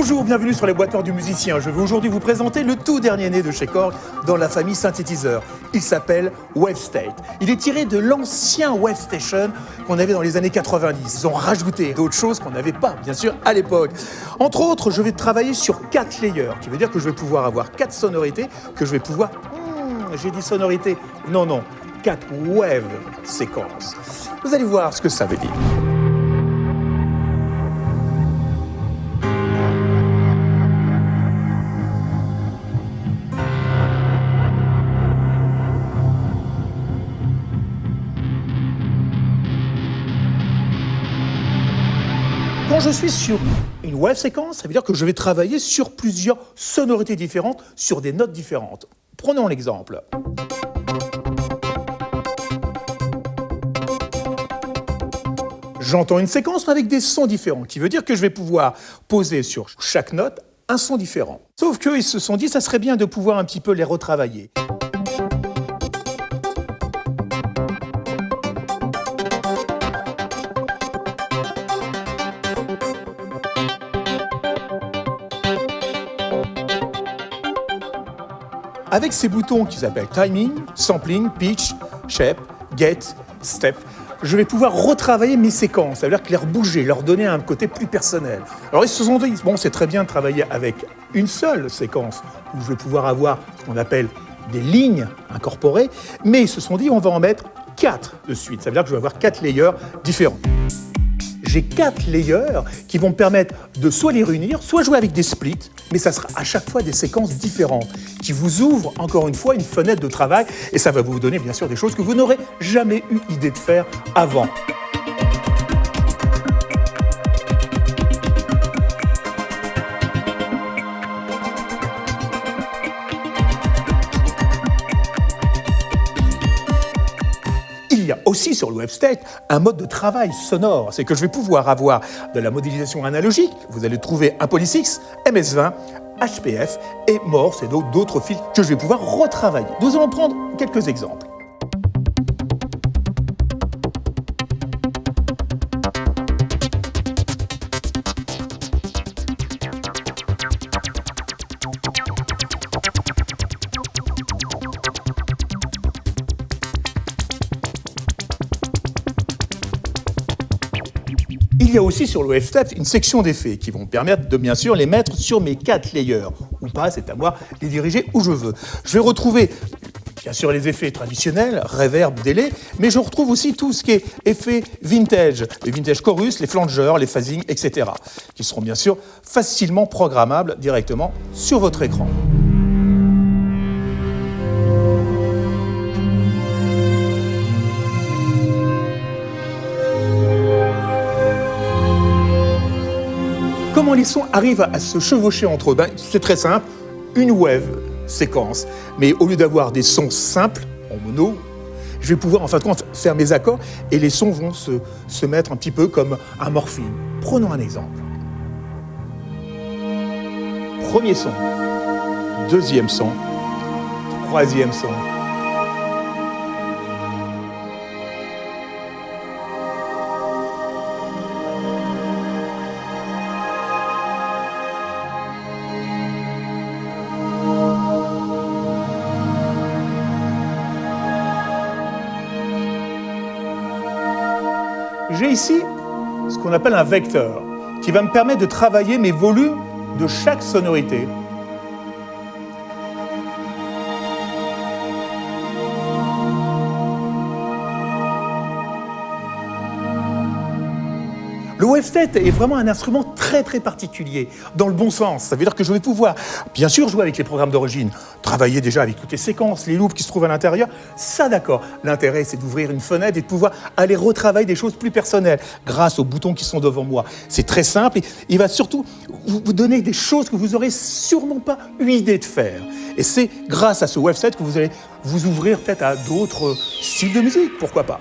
Bonjour, bienvenue sur les boîteurs du musicien. Je vais aujourd'hui vous présenter le tout dernier né de chez Korg dans la famille synthétiseur. Il s'appelle WaveState. Il est tiré de l'ancien Wave Station qu'on avait dans les années 90. Ils ont rajouté d'autres choses qu'on n'avait pas, bien sûr, à l'époque. Entre autres, je vais travailler sur quatre layers, qui veut dire que je vais pouvoir avoir quatre sonorités, que je vais pouvoir... Hmm, J'ai dit sonorité. Non, non, quatre wave séquences. Vous allez voir ce que ça veut dire. Quand je suis sur une wave séquence, ça veut dire que je vais travailler sur plusieurs sonorités différentes, sur des notes différentes. Prenons l'exemple. J'entends une séquence avec des sons différents, qui veut dire que je vais pouvoir poser sur chaque note un son différent. Sauf qu'ils se sont dit, ça serait bien de pouvoir un petit peu les retravailler. Avec ces boutons qui s'appellent Timing, Sampling, Pitch, Shape, Get, Step, je vais pouvoir retravailler mes séquences, c'est-à-dire que les rebouger, leur donner un côté plus personnel. Alors ils se sont dit, bon c'est très bien de travailler avec une seule séquence, où je vais pouvoir avoir ce qu'on appelle des lignes incorporées, mais ils se sont dit, on va en mettre quatre de suite, ça veut dire que je vais avoir quatre layers différents j'ai quatre layers qui vont me permettre de soit les réunir, soit jouer avec des splits, mais ça sera à chaque fois des séquences différentes qui vous ouvrent encore une fois une fenêtre de travail et ça va vous donner bien sûr des choses que vous n'aurez jamais eu idée de faire avant. A aussi sur le WebState un mode de travail sonore. C'est que je vais pouvoir avoir de la modélisation analogique. Vous allez trouver un Polysix, MS-20, HPF et Morse et d'autres fils que je vais pouvoir retravailler. Nous allons prendre quelques exemples. Il y a aussi sur le une section d'effets qui vont me permettre de bien sûr les mettre sur mes quatre layers. Ou pas, c'est à moi de les diriger où je veux. Je vais retrouver bien sûr les effets traditionnels, reverb, délai, mais je retrouve aussi tout ce qui est effets vintage, les vintage chorus, les flangers, les phasing, etc., qui seront bien sûr facilement programmables directement sur votre écran. Comment les sons arrivent à se chevaucher entre eux? Ben, C'est très simple, une wave séquence. Mais au lieu d'avoir des sons simples, en mono, je vais pouvoir en fin de faire mes accords et les sons vont se, se mettre un petit peu comme un morphine. Prenons un exemple. Premier son, deuxième son, troisième son. J'ai ici ce qu'on appelle un vecteur qui va me permettre de travailler mes volumes de chaque sonorité. Le WaveState est vraiment un instrument très très particulier, dans le bon sens. Ça veut dire que je vais pouvoir, bien sûr, jouer avec les programmes d'origine, travailler déjà avec toutes les séquences, les loops qui se trouvent à l'intérieur. Ça, d'accord. L'intérêt, c'est d'ouvrir une fenêtre et de pouvoir aller retravailler des choses plus personnelles grâce aux boutons qui sont devant moi. C'est très simple et il va surtout vous donner des choses que vous n'aurez sûrement pas eu idée de faire. Et c'est grâce à ce WaveState que vous allez vous ouvrir peut-être à d'autres styles de musique, pourquoi pas.